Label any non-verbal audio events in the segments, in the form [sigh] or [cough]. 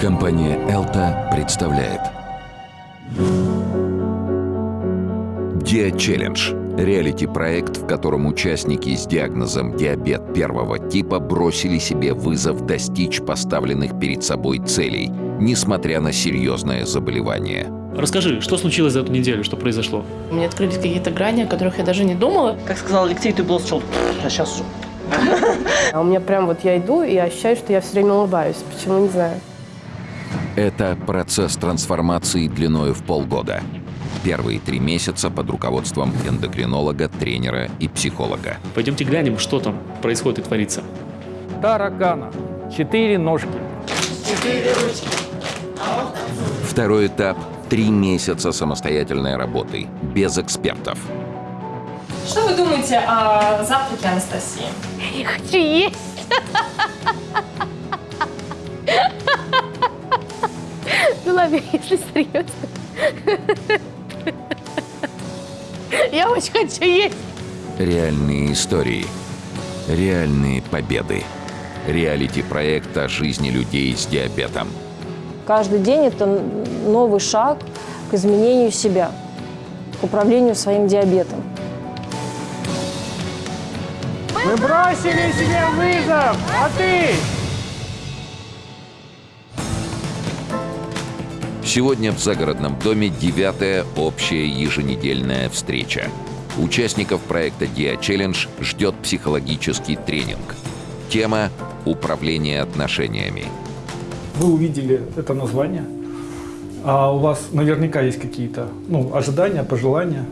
Компания «Элта» представляет Диа Челлендж – реалити-проект, в котором участники с диагнозом диабет первого типа бросили себе вызов достичь поставленных перед собой целей, несмотря на серьезное заболевание. Расскажи, что случилось за эту неделю, что произошло? У меня открылись какие-то грани, о которых я даже не думала. Как сказал Алексей, ты был сначала, а сейчас уже. [laughs] А у меня прям вот я иду и ощущаю, что я все время улыбаюсь. Почему, не знаю. Это процесс трансформации длиною в полгода. Первые три месяца под руководством эндокринолога, тренера и психолога. Пойдемте глянем, что там происходит и творится. таракана. Четыре ножки. Второй этап – три месяца самостоятельной работы, без экспертов. Что вы думаете о завтраке Анастасии? Я хочу есть. Ну ладно, если серьезно. Я очень хочу есть. Реальные истории. Реальные победы. Реалити-проект о жизни людей с диабетом. Каждый день это новый шаг к изменению себя, к управлению своим диабетом. Мы бросили себе вызов, а ты? Сегодня в загородном доме девятая общая еженедельная встреча. Участников проекта Dia Challenge ждет психологический тренинг. Тема – управление отношениями. Вы увидели это название, а у вас наверняка есть какие-то ну, ожидания, пожелания.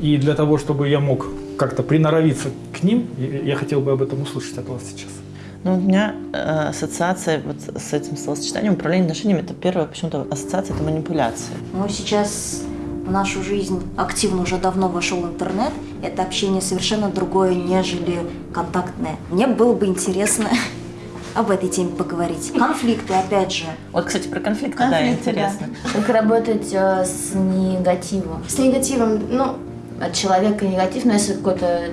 И для того, чтобы я мог как-то приноровиться к ним, я хотел бы об этом услышать от вас сейчас. Ну, у меня э, ассоциация вот с этим словосочетанием управление отношениями, это первая почему-то ассоциация, это манипуляция. Но сейчас в нашу жизнь активно уже давно вошел интернет. Это общение совершенно другое, нежели контактное. Мне было бы интересно [laughs] об этой теме поговорить. Конфликты, опять же. Вот, кстати, про конфликты, да, Конфликты, интересно. Как работать э, с негативом? С негативом, ну, От человека негатив, но если какой-то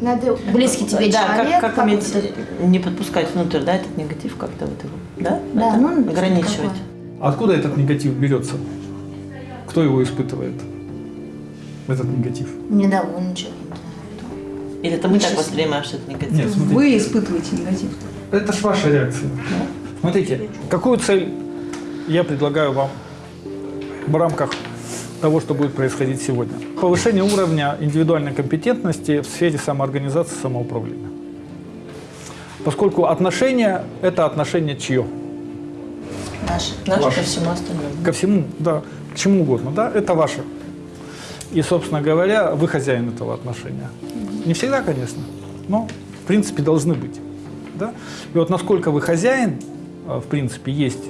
надо... близкий тебе да, человек, как, как иметь, вот не подпускать внутрь, да, этот негатив как-то вот его, да? Да, Это ну, ограничивать. такое. Откуда этот негатив берется? Кто его испытывает? Этот негатив. недоволен чем Или это мы так воспринимаем, что это негатив? Нет, смотрите. Вы испытываете негатив. Это ж ваша реакция. Смотрите, какую цель я предлагаю вам в рамках того, что будет происходить сегодня. Повышение уровня индивидуальной компетентности в сфере самоорганизации, самоуправления. Поскольку отношения – это отношение чье? Наши. Наше Ваше. ко всему остальному. Ко всему, да, к чему угодно, да, это ваше. И, собственно говоря, вы хозяин этого отношения. Не всегда, конечно, но, в принципе, должны быть. Да? И вот насколько вы хозяин, а, в принципе, есть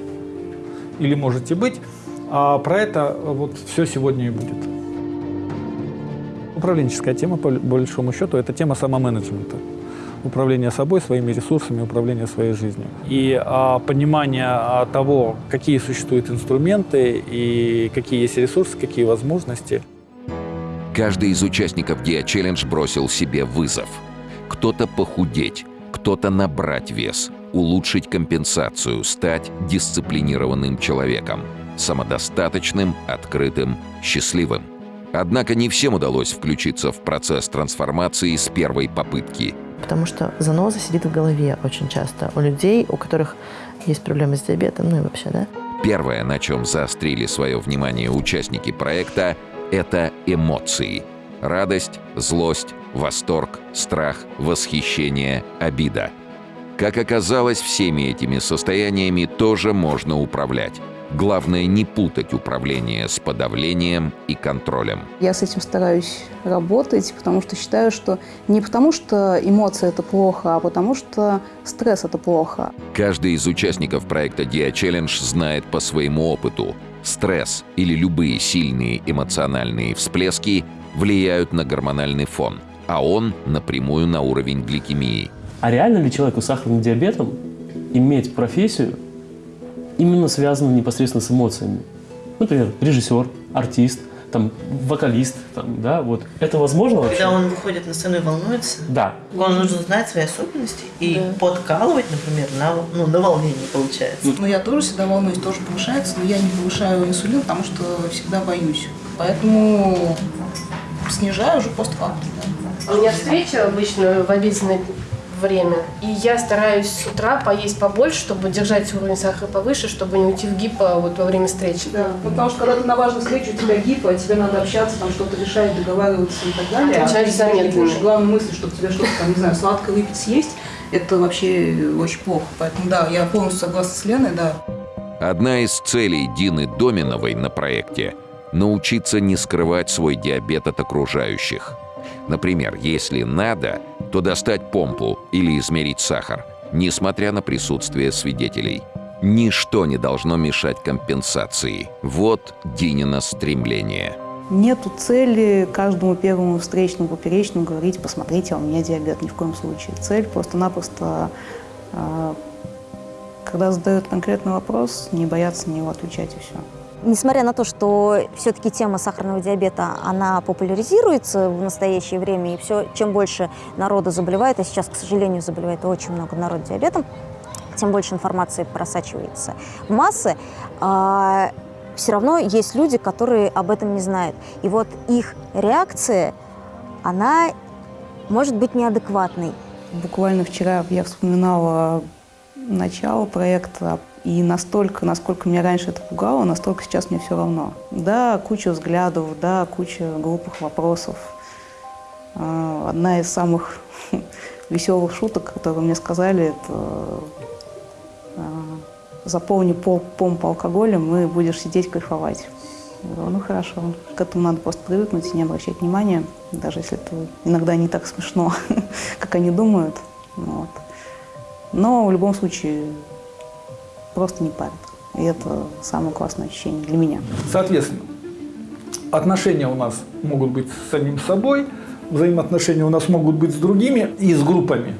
или можете быть, а про это а, вот все сегодня и будет. Управленческая тема, по большому счету, это тема самоменеджмента. Управление собой, своими ресурсами, управление своей жизнью. И а, понимание а, того, какие существуют инструменты и какие есть ресурсы, какие возможности. Каждый из участников Dia Challenge бросил себе вызов. Кто-то похудеть, кто-то набрать вес, улучшить компенсацию, стать дисциплинированным человеком, самодостаточным, открытым, счастливым. Однако не всем удалось включиться в процесс трансформации с первой попытки. Потому что заноза сидит в голове очень часто у людей, у которых есть проблемы с диабетом, ну и вообще, да? Первое, на чем заострили свое внимание участники проекта, это эмоции. Радость, злость, восторг, страх, восхищение, обида. Как оказалось, всеми этими состояниями тоже можно управлять. Главное не путать управление с подавлением и контролем. Я с этим стараюсь работать, потому что считаю, что не потому что эмоции это плохо, а потому что стресс это плохо. Каждый из участников проекта Dia Challenge знает по своему опыту. Стресс или любые сильные эмоциональные всплески влияют на гормональный фон, а он напрямую на уровень гликемии. А реально ли человеку с сахарным диабетом иметь профессию, именно связанную непосредственно с эмоциями? Например, режиссер, артист, там, вокалист, там, да, вот. Это возможно вообще? Когда он выходит на сцену и волнуется, Да. он нужно знать свои особенности и подкалывать, например, на, ну, на волнении получается. Но я тоже всегда волнуюсь, тоже повышается, но я не повышаю инсулин, потому что всегда боюсь. Поэтому снижаю уже постфактум. У меня встреча обычно в обеденное время, и я стараюсь с утра поесть побольше, чтобы держать уровень сахара повыше, чтобы не уйти в гипо вот во время встречи. Да, потому что когда ты на важной встрече, у тебя гипо, тебе надо общаться, там что-то решать, договариваться и так далее. А А ты ты заметно. главной мысли, чтобы тебе что-то там, не знаю, сладкое выпить, съесть, это вообще очень плохо. Поэтому да, я полностью согласна с Леной, да. Одна из целей Дины Доминовой на проекте – научиться не скрывать свой диабет от окружающих. Например, если надо, то достать помпу или измерить сахар, несмотря на присутствие свидетелей. Ничто не должно мешать компенсации. Вот Динина стремление. Нету цели каждому первому встречному, поперечному говорить, посмотрите, а у меня диабет, ни в коем случае. Цель просто-напросто, э, когда задают конкретный вопрос, не бояться на него отвечать и все. Несмотря на то, что все-таки тема сахарного диабета, она популяризируется в настоящее время, и все, чем больше народу заболевает, а сейчас, к сожалению, заболевает очень много народу диабетом, тем больше информации просачивается в массы, все равно есть люди, которые об этом не знают. И вот их реакция, она может быть неадекватной. Буквально вчера я вспоминала начало проекта, и настолько, насколько меня раньше это пугало, настолько сейчас мне все равно. Да, куча взглядов, да, куча глупых вопросов. А, Одна из самых [laughs] веселых шуток, которые мне сказали, это а, заполни пол помпу алкоголем и будешь сидеть кайфовать. Я говорю, ну хорошо, к этому надо просто привыкнуть и не обращать внимания, даже если это иногда не так смешно, [laughs] как они думают. Вот. Но в любом случае просто не парят. И это самое классное ощущение для меня. Соответственно, отношения у нас могут быть с самим собой, взаимоотношения у нас могут быть с другими и с группами.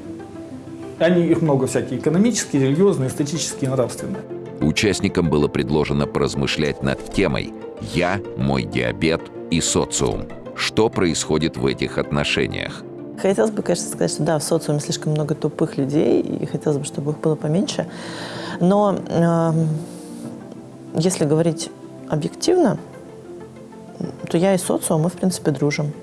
Они, их много всякие, экономические, религиозные, эстетические, нравственные. Участникам было предложено поразмышлять над темой «Я, мой диабет и социум». Что происходит в этих отношениях? Хотелось бы, конечно, сказать, что да, в социуме слишком много тупых людей, и хотелось бы, чтобы их было поменьше. Но э, если говорить объективно, то я и социум, мы, в принципе, дружим,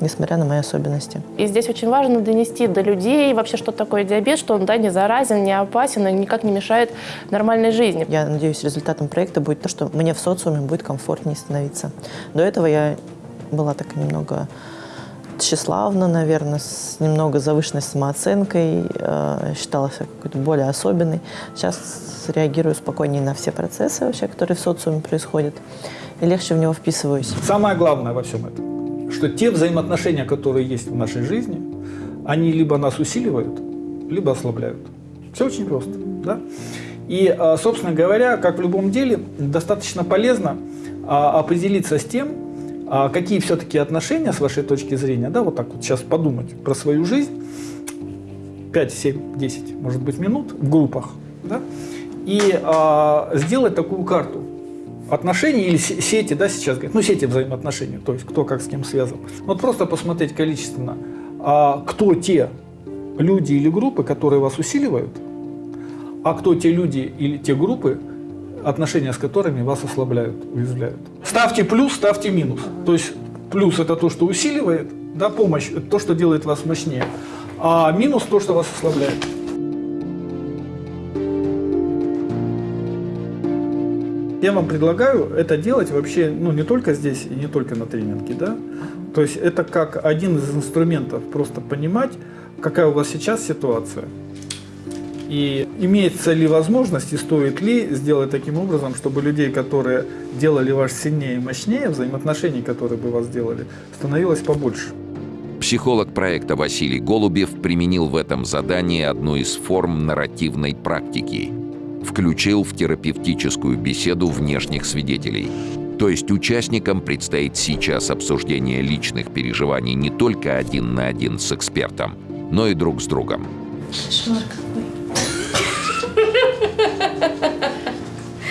несмотря на мои особенности. И здесь очень важно донести до людей вообще, что такое диабет, что он да, не заразен, не опасен и никак не мешает нормальной жизни. Я надеюсь, результатом проекта будет то, что мне в социуме будет комфортнее становиться. До этого я была так немного тщеславна, наверное, с немного завышенной самооценкой, э, считала себя какой-то более особенной. Сейчас реагирую спокойнее на все процессы вообще, которые в социуме происходят, и легче в него вписываюсь. Самое главное во всем этом, что те взаимоотношения, которые есть в нашей жизни, они либо нас усиливают, либо ослабляют. Все очень просто. Да? И, а, собственно говоря, как в любом деле, достаточно полезно а, определиться с тем, а какие все-таки отношения, с вашей точки зрения, да, вот так вот сейчас подумать про свою жизнь, 5, 7, 10, может быть, минут в группах, да, и а, сделать такую карту отношений или сети, да, сейчас говорят, ну, сети взаимоотношений, то есть кто как с кем связан. Вот просто посмотреть количественно, а, кто те люди или группы, которые вас усиливают, а кто те люди или те группы, отношения с которыми вас ослабляют, уязвляют. Ставьте плюс, ставьте минус. То есть плюс это то, что усиливает, да, помощь, это то, что делает вас мощнее, а минус то, что вас ослабляет. Я вам предлагаю это делать вообще, ну, не только здесь и не только на тренинге, да. То есть это как один из инструментов просто понимать, какая у вас сейчас ситуация, и имеется ли возможность и стоит ли сделать таким образом, чтобы людей, которые делали вас сильнее и мощнее, взаимоотношений, которые бы вас сделали, становилось побольше. Психолог проекта Василий Голубев применил в этом задании одну из форм нарративной практики. Включил в терапевтическую беседу внешних свидетелей. То есть участникам предстоит сейчас обсуждение личных переживаний не только один на один с экспертом, но и друг с другом. Кошмар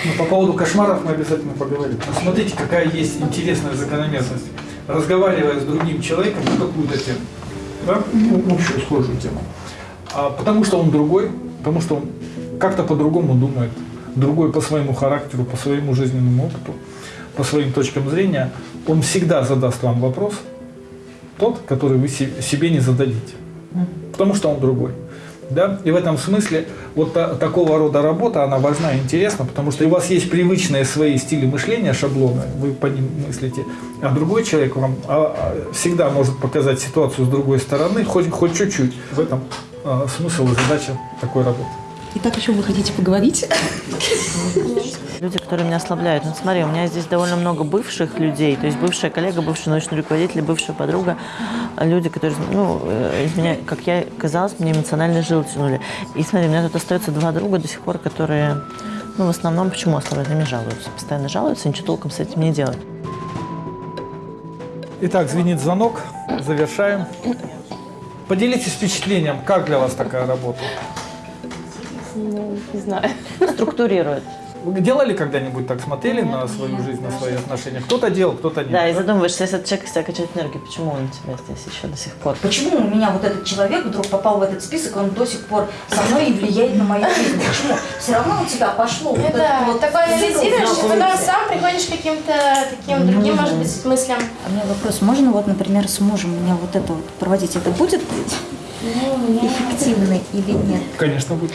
Ну, по поводу кошмаров мы обязательно поговорим. Но смотрите, какая есть интересная закономерность. Разговаривая с другим человеком на какую-то тему, да? ну, общую схожую тему, а потому что он другой, потому что он как-то по-другому думает, другой по своему характеру, по своему жизненному опыту, по своим точкам зрения, он всегда задаст вам вопрос, тот, который вы себе не зададите, потому что он другой. Да? И в этом смысле вот та, такого рода работа, она важна и интересна, потому что у вас есть привычные свои стили мышления, шаблоны, вы по ним мыслите, а другой человек вам а, а, всегда может показать ситуацию с другой стороны, хоть, хоть чуть-чуть. В этом а, смысл и задача такой работы. Итак, о чем вы хотите поговорить? [laughs] Люди, которые меня ослабляют. Ну, смотри, у меня здесь довольно много бывших людей, то есть бывшая коллега, бывший научный руководитель, бывшая подруга, люди, которые, ну, э, из меня, как я казалось, мне эмоционально жил тянули. И смотри, у меня тут остается два друга до сих пор, которые, ну, в основном, почему ослабляют? Они жалуются, постоянно жалуются, ничего толком с этим не делают. Итак, звенит звонок, завершаем. Поделитесь впечатлением, как для вас такая работа? Ну, не знаю. Структурирует. Вы делали когда-нибудь так, смотрели на свою жизнь, на свои отношения? Кто-то делал, кто-то нет. Да, и задумываешься, если этот человек из тебя качает энергию, почему он у тебя здесь еще до сих пор? Почему у меня вот этот человек вдруг попал в этот список, он до сих пор со мной и влияет на мою жизнь? Почему? Все равно у тебя пошло да, это вот такое анализируешь, и потом сам приходишь к каким-то таким другим, может быть, мыслям. А у меня вопрос, можно вот, например, с мужем меня вот это вот проводить? Это будет эффективно или нет? Конечно, будет.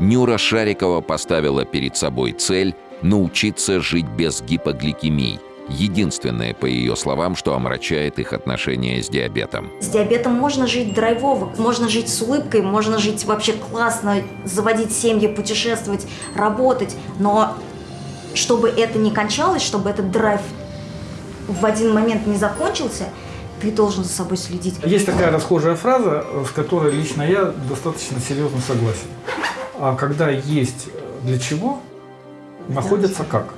Нюра Шарикова поставила перед собой цель научиться жить без гипогликемии. Единственное, по ее словам, что омрачает их отношения с диабетом. С диабетом можно жить драйвово, можно жить с улыбкой, можно жить вообще классно, заводить семьи, путешествовать, работать. Но чтобы это не кончалось, чтобы этот драйв в один момент не закончился, ты должен за собой следить. Есть такая расхожая фраза, с которой лично я достаточно серьезно согласен. А когда есть для чего, находится как.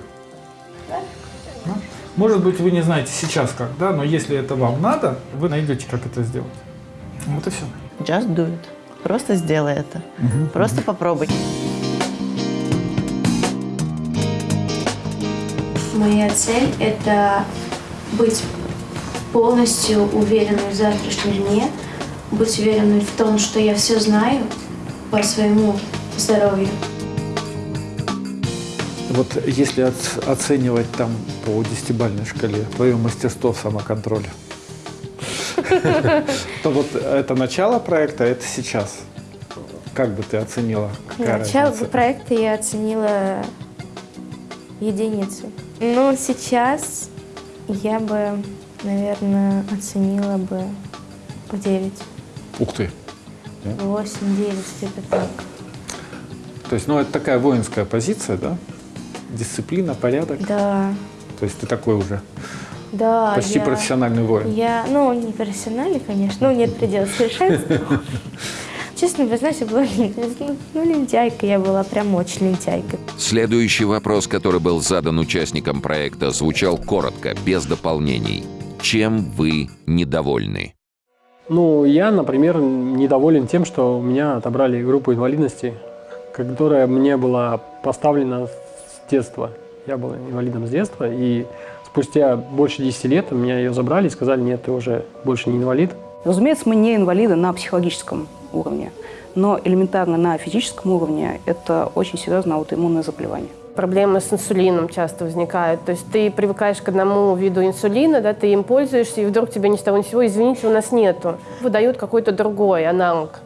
Может быть, вы не знаете сейчас как, да, но если это вам надо, вы найдете, как это сделать. Вот и все. Just do it. Просто сделай это. Мгм. Просто попробуй. Моя цель – это быть полностью уверенной в завтрашнем дне, быть уверенной в том, что я все знаю по своему здоровью. Вот если оц- оценивать там по десятибальной шкале твое мастерство в самоконтроле, то вот это начало проекта, это сейчас. Как бы ты оценила? Начало проекта я оценила единицей. Ну, сейчас я бы, наверное, оценила бы в 9, Ух ты. 8, 9, где-то так. То есть, ну, это такая воинская позиция, да? Дисциплина, порядок. Да, То есть ты такой уже да. почти я- профессиональный воин. Я, ну, не профессиональный, конечно, ну, нет предела совершенства. [laughs] Честно признаюсь, я была ну, ну, лентяйка, я была прям очень лентяйкой. Следующий вопрос, который был задан участникам проекта, звучал коротко, без дополнений. Чем вы недовольны? Ну, я, например, недоволен тем, что у меня отобрали группу инвалидности, которая мне была поставлена с детства. Я был инвалидом с детства, и спустя больше 10 лет у меня ее забрали и сказали, нет, ты уже больше не инвалид. Разумеется, мы не инвалиды на психологическом уровне, но элементарно на физическом уровне это очень серьезное аутоиммунное заболевание. Проблемы с инсулином часто возникают. То есть ты привыкаешь к одному виду инсулина, да, ты им пользуешься, и вдруг тебе ни с того ни с сего, извините, у нас нету. Выдают какой-то другой аналог.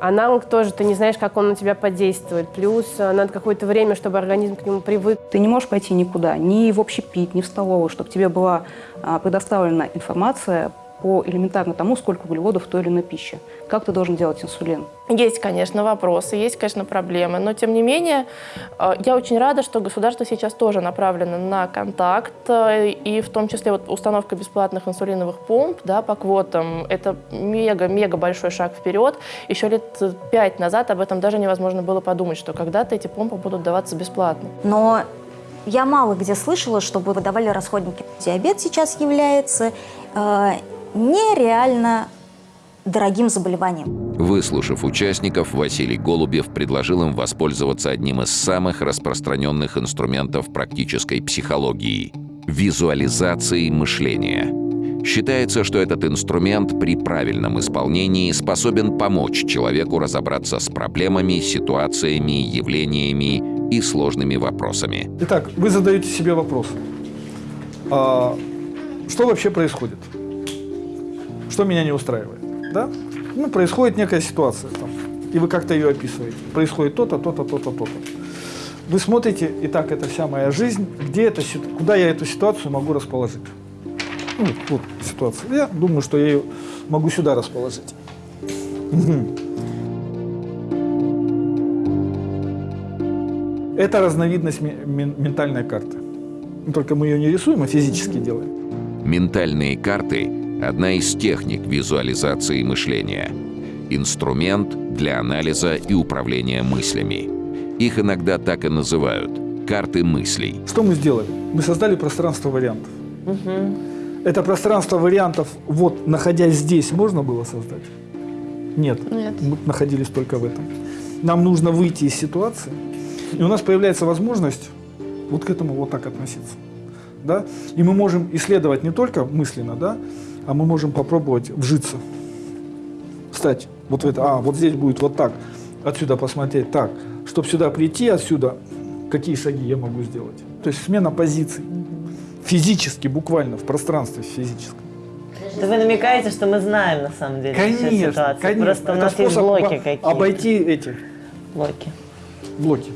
Аналог тоже, ты не знаешь, как он на тебя подействует. Плюс э, надо какое-то время, чтобы организм к нему привык. Ты не можешь пойти никуда, ни в общепит, ни в столовую, чтобы тебе была а, предоставлена информация по элементарно тому, сколько углеводов в той или иной пище. Как ты должен делать инсулин? Есть, конечно, вопросы, есть, конечно, проблемы, но тем не менее э, я очень рада, что государство сейчас тоже направлено на контакт, э, и в том числе вот установка бесплатных инсулиновых помп да, по квотам. Это мега-мега большой шаг вперед. Еще лет пять назад об этом даже невозможно было подумать, что когда-то эти помпы будут даваться бесплатно. Но я мало где слышала, чтобы выдавали расходники. Диабет сейчас является э, нереально дорогим заболеванием. Выслушав участников, Василий Голубев предложил им воспользоваться одним из самых распространенных инструментов практической психологии – визуализацией мышления. Считается, что этот инструмент при правильном исполнении способен помочь человеку разобраться с проблемами, ситуациями, явлениями и сложными вопросами. Итак, вы задаете себе вопрос. А, что вообще происходит? Что меня не устраивает? Да? Ну, происходит некая ситуация, там, и вы как-то ее описываете. Происходит то-то, то-то, то-то, то-то. Вы смотрите, и так это вся моя жизнь, где это, куда я эту ситуацию могу расположить. Ну, вот ситуация. Я думаю, что я ее могу сюда расположить. Это разновидность ментальной карты. Только мы ее не рисуем, а физически делаем. Ментальные карты – одна из техник визуализации мышления. Инструмент для анализа и управления мыслями. Их иногда так и называют – карты мыслей. Что мы сделали? Мы создали пространство вариантов. Угу. Это пространство вариантов, вот, находясь здесь, можно было создать? Нет. Нет. Мы находились только в этом. Нам нужно выйти из ситуации, и у нас появляется возможность вот к этому вот так относиться. Да? И мы можем исследовать не только мысленно, да, а мы можем попробовать вжиться, встать вот в это, а, вот здесь будет вот так, отсюда посмотреть так, чтобы сюда прийти отсюда, какие шаги я могу сделать. То есть смена позиций физически, буквально, в пространстве физическом. Это вы намекаете, что мы знаем на самом деле конечно, всю ситуацию. Конечно, Просто у нас есть блоки об, какие-то. Обойти эти блоки. Блоки.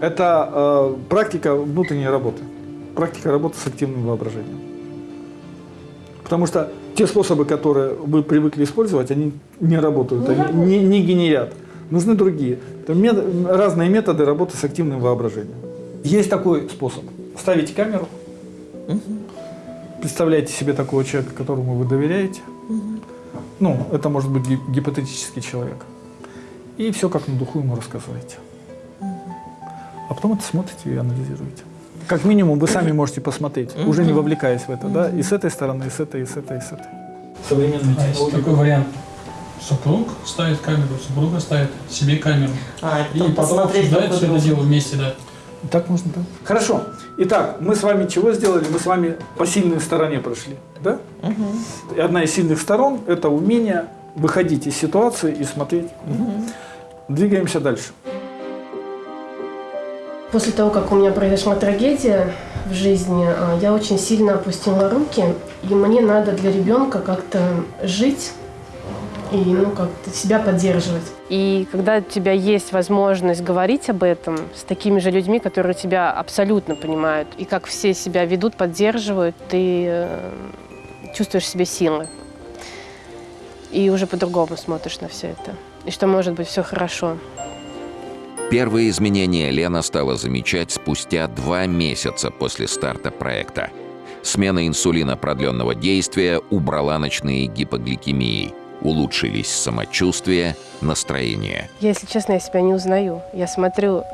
Это э, практика внутренней работы. Практика работы с активным воображением. Потому что те способы, которые вы привыкли использовать, они не работают, не они не, не генерят. Нужны другие. Это мет, разные методы работы с активным воображением. Есть такой способ. Ставите камеру, угу. представляете себе такого человека, которому вы доверяете. Угу. Ну, это может быть гипотетический человек. И все как на духу ему рассказываете. Угу. А потом это смотрите и анализируете. Как минимум вы сами можете посмотреть, угу. уже не вовлекаясь в это, да, и с этой стороны, и с этой, и с этой, и с этой. Современный а есть такой вариант. Супруг ставит камеру, супруга ставит себе камеру. А, и потом обсуждают все это дело вместе, да. Так можно, да. Хорошо. Итак, мы с вами чего сделали? Мы с вами по сильной стороне прошли, да? Угу. И одна из сильных сторон – это умение выходить из ситуации и смотреть. Угу. Двигаемся дальше. После того, как у меня произошла трагедия в жизни, а, я очень сильно опустила руки, и мне надо для ребенка как-то жить и ну, как-то себя поддерживать. И когда у тебя есть возможность говорить об этом с такими же людьми, которые тебя абсолютно понимают, и как все себя ведут, поддерживают, ты э, чувствуешь себе силы. И уже по-другому смотришь на все это. И что может быть все хорошо. Первые изменения Лена стала замечать спустя два месяца после старта проекта. Смена инсулина продленного действия убрала ночные гипогликемии. Улучшились самочувствие, настроение. Если честно, я себя не узнаю. Я смотрю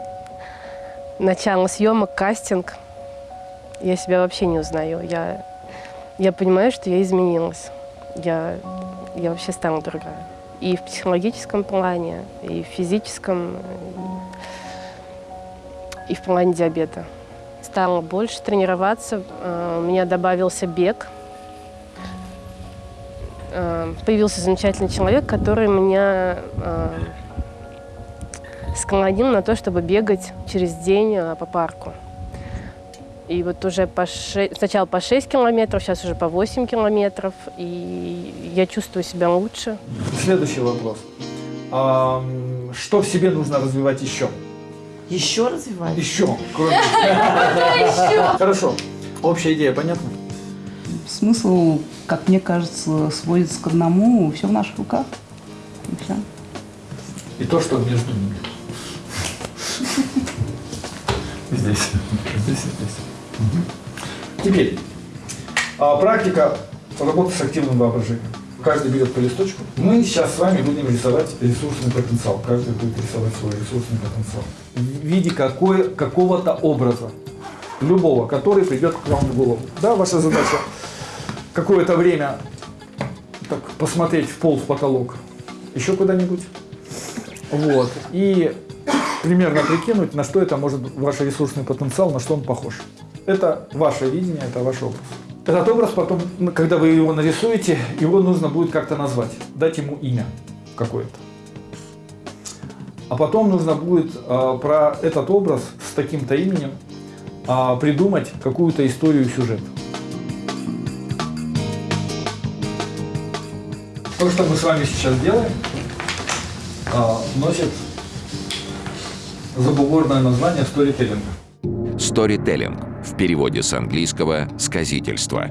начало съемок, кастинг. Я себя вообще не узнаю. Я, я понимаю, что я изменилась. Я, я вообще стала другая. И в психологическом плане, и в физическом, и в плане диабета. Стала больше тренироваться, э, у меня добавился бег. Э, появился замечательный человек, который меня э, склонил на то, чтобы бегать через день по парку. И вот уже по 6, сначала по 6 километров, сейчас уже по 8 километров, и я чувствую себя лучше. Следующий вопрос. Что в себе нужно развивать еще? Еще развивать? Еще. Хорошо. Общая идея понятна? Смысл, как мне кажется, сводится к одному. Все в наших руках. И все. И то, что между ними. Здесь. Здесь и здесь. Теперь. А, практика работы с активным воображением. Каждый берет по листочку. Мы сейчас с вами будем рисовать ресурсный потенциал. Каждый будет рисовать свой ресурсный потенциал. В виде какого-то образа. Любого, который придет к вам в голову. Да, ваша задача [coughs] какое-то время так посмотреть в пол, в потолок, еще куда-нибудь. Вот. И примерно прикинуть, на что это может ваш ресурсный потенциал, на что он похож. Это ваше видение, это ваш образ. Этот образ потом, ну, когда вы его нарисуете, его нужно будет как-то назвать, дать ему имя какое-то. А потом нужно будет э, про этот образ с таким-то именем э, придумать какую-то историю и сюжет. То, что мы с вами сейчас делаем, э, носит забугорное название. Сторителлинг в переводе с английского «сказительство».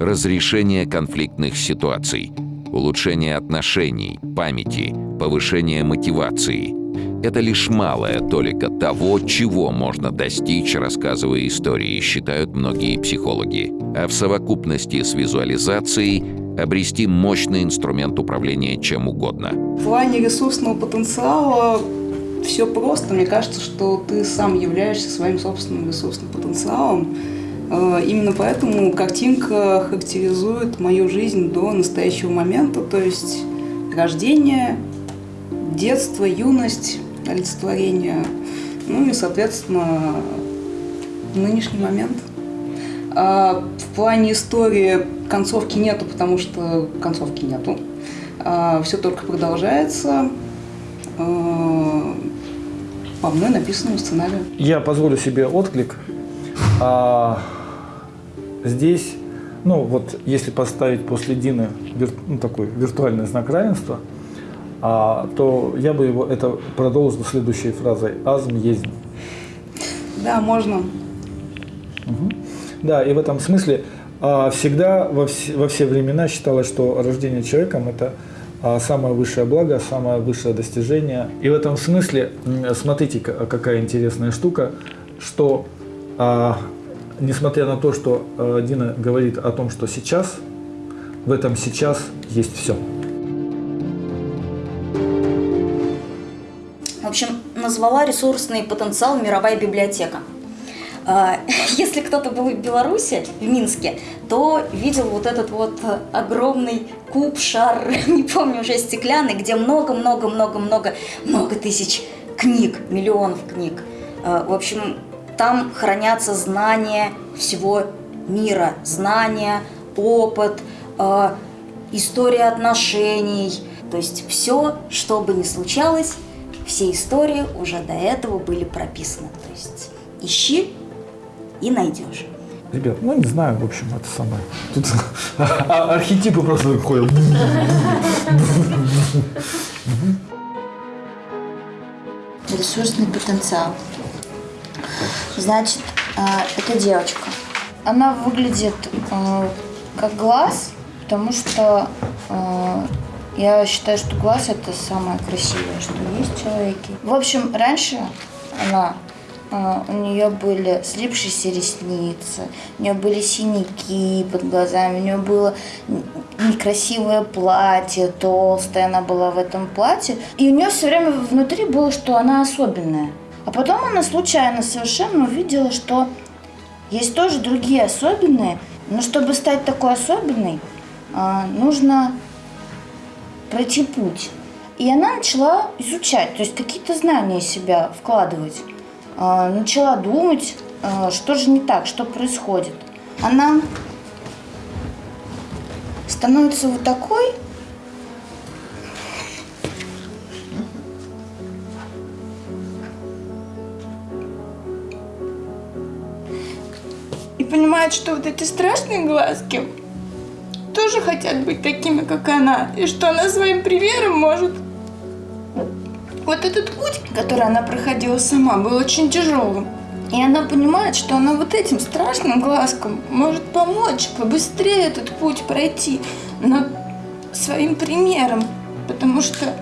Разрешение конфликтных ситуаций, улучшение отношений, памяти, повышение мотивации – это лишь малая толика того, чего можно достичь, рассказывая истории, считают многие психологи. А в совокупности с визуализацией обрести мощный инструмент управления чем угодно. В плане ресурсного потенциала все просто. Мне кажется, что ты сам являешься своим собственным ресурсным потенциалом. Э, именно поэтому картинка характеризует мою жизнь до настоящего момента, то есть рождение, детство, юность, олицетворение, ну и, соответственно, нынешний момент. А в плане истории концовки нету, потому что концовки нету. А все только продолжается по мной написанному сценарию. Я позволю себе отклик. А, здесь, ну вот, если поставить после Дины вир, ну, такой виртуальный знак равенства – а, то я бы его это продолжил следующей фразой «азм есть». Да, можно. Угу. Да, и в этом смысле а, всегда во все, во все времена считалось, что рождение человеком – это самое высшее благо, самое высшее достижение. И в этом смысле, смотрите, какая интересная штука, что а, несмотря на то, что а, Дина говорит о том, что сейчас, в этом сейчас есть все. В общем, назвала ресурсный потенциал мировая библиотека. А, [laughs] если кто-то был в Беларуси, в Минске, то видел вот этот вот огромный куб, шар, [laughs] не помню уже, стеклянный, где много-много-много-много, много тысяч книг, миллионов книг. А, в общем, там хранятся знания всего мира, знания, опыт, а, история отношений. То есть все, что бы ни случалось, все истории уже до этого были прописаны. То есть ищи и найдешь. Ребят, ну не знаю, в общем, это самое. Тут [laughs] архетипы просто ходят. Ресурсный потенциал. Значит, а, это девочка. Она выглядит а, как глаз, потому что а, я считаю, что глаз это самое красивое, что есть в человеке. В общем, раньше она а, у нее были слипшиеся ресницы, у нее были синяки под глазами, у нее было некрасивое платье, толстое она была в этом платье. И у нее все время внутри было, что она особенная. А потом она случайно совершенно увидела, что есть тоже другие особенные, но чтобы стать такой особенной, а, нужно пройти путь. И она начала изучать, то есть какие-то знания себя вкладывать. А, начала думать, а, что же не так, что происходит. Она становится вот такой, и понимает, что вот эти страшные глазки тоже хотят быть такими, как она, и что она своим примером может. Вот этот путь, который она проходила сама, был очень тяжелым. И она понимает, что она вот этим страшным глазком может помочь побыстрее этот путь пройти, но своим примером, потому что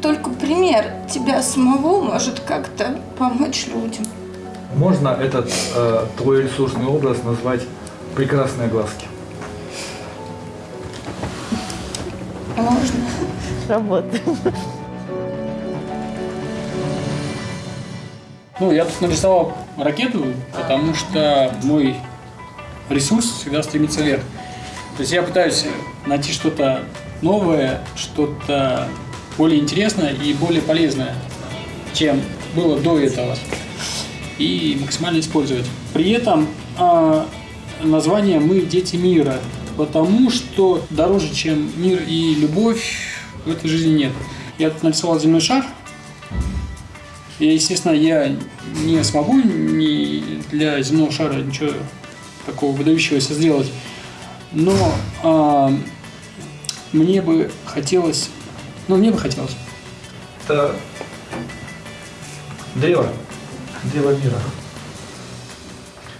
только пример тебя самого может как-то помочь людям. Можно этот э, твой ресурсный образ назвать прекрасные глазки. Можно. Работает. Ну, я тут нарисовал ракету, потому что мой ресурс всегда стремится вверх. То есть я пытаюсь найти что-то новое, что-то более интересное и более полезное, чем было до этого, и максимально использовать. При этом э, название «Мы дети мира», потому что дороже, чем мир и любовь, в этой жизни нет. Я тут нарисовал земной шар. И, естественно, я не смогу ни для земного шара ничего такого выдающегося сделать. Но а, мне бы хотелось, ну, мне бы хотелось. Это древо, древо мира,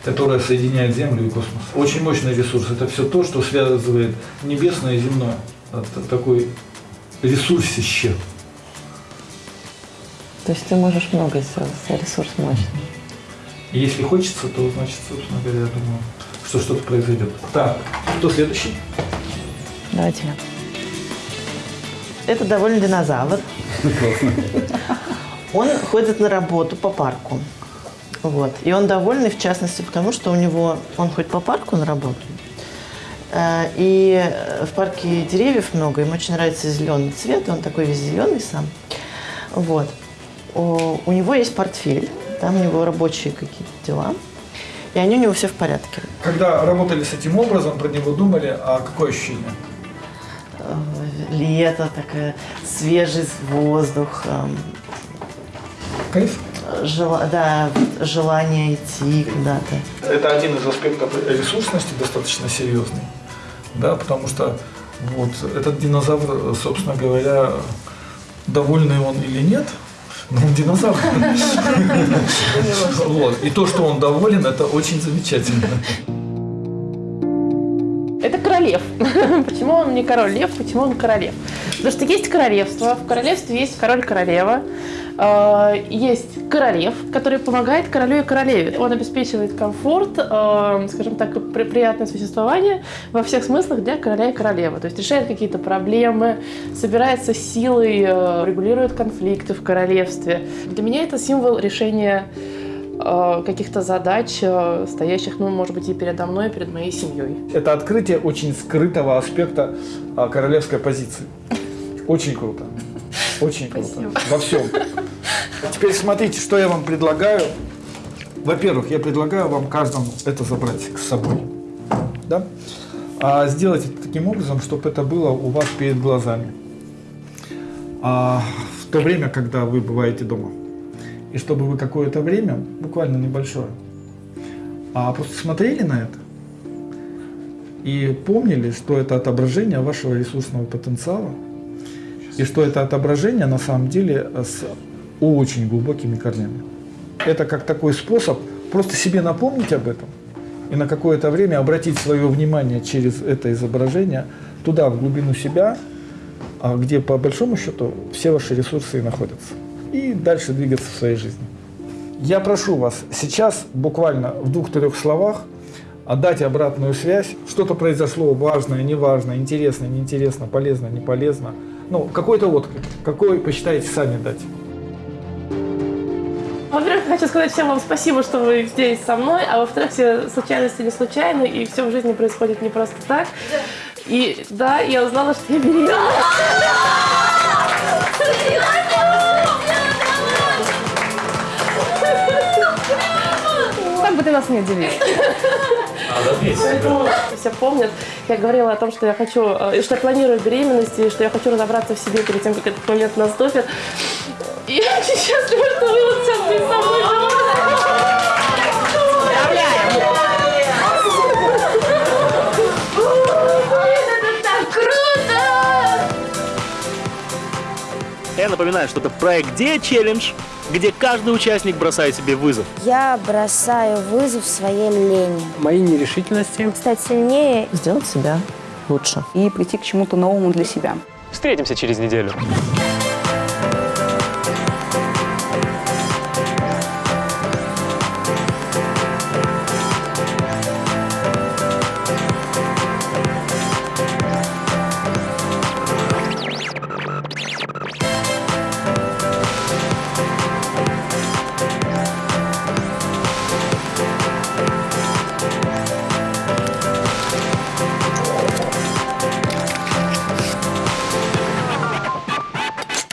которое соединяет Землю и космос. Очень мощный ресурс. Это все то, что связывает небесное и земное. Это такой ресурсище. То есть ты можешь много сделать, ресурс мощный. И если хочется, то, значит, собственно говоря, я думаю, что что-то произойдет. Так, кто следующий? Давайте я. Это довольно динозавр. Он ходит на работу по парку. Вот. И он довольный, в частности, потому что у него, он хоть по парку на работу, и в парке деревьев много, ему очень нравится зеленый цвет, он такой весь зеленый сам. Вот. У, него есть портфель, там у него рабочие какие-то дела, и они у него все в порядке. Когда работали с этим образом, про него думали, а какое ощущение? Э, Лето, такая свежий воздух. Кайф? Жела, да, желание идти куда-то. Это один из аспектов ресурсности достаточно серьезный. Да, потому что вот этот динозавр, собственно говоря, довольный он или нет, он динозавр. [laughs] Вот. И то, что он доволен, это очень замечательно. Королев. [laughs] Почему он не король лев, почему он королев? Потому что есть королевство, в королевстве есть король-королева, э, есть королев, который помогает королю и королеве. Он обеспечивает комфорт, э, скажем так, при- приятное существование во всех смыслах для короля и королевы. То есть решает какие-то проблемы, собирается силой, э, регулирует конфликты в королевстве. Для меня это символ решения каких-то задач, э, стоящих, ну, может быть, и передо мной, и перед моей семьей. Это открытие очень скрытого аспекта а, королевской позиции. Очень круто. Очень круто. Во всем. Теперь смотрите, что я вам предлагаю. Во-первых, я предлагаю вам каждому это забрать с собой. Да? А сделать это таким образом, чтобы это было у вас перед глазами. А, в то время, когда вы бываете дома. И чтобы вы какое-то время, буквально небольшое, а просто смотрели на это и помнили, что это отображение вашего ресурсного потенциала, и что это отображение на самом деле с очень глубокими корнями. Это как такой способ просто себе напомнить об этом и на какое-то время обратить свое внимание через это изображение туда, в глубину себя, а где по большому счету все ваши ресурсы и находятся. И дальше двигаться в своей жизни. Я прошу вас сейчас буквально в двух-трех словах отдать обратную связь. Что-то произошло важное, неважное, интересно, неинтересно, полезно, не полезно. Ну, какой-то отклик. Какой посчитаете сами дать. Во-первых, хочу сказать всем вам спасибо, что вы здесь со мной, а во-вторых, все случайности не случайны, и все в жизни происходит не просто так. И да, я узнала, что я беременна. Бы ты нас не удивил. Поэтому все помнят, я говорила о том, что я хочу, э, что я планирую беременность, и что я хочу разобраться в себе перед тем, как этот момент наступит. И [laughs] я очень счастлива, что вы вот сейчас здесь со мной. Это так круто! Я напоминаю, что это проект Диа Челлендж, где каждый участник бросает себе вызов. Я бросаю вызов своей лени. Моей нерешительности. Стать сильнее. Сделать себя лучше. И прийти к чему-то новому для себя. Встретимся через неделю.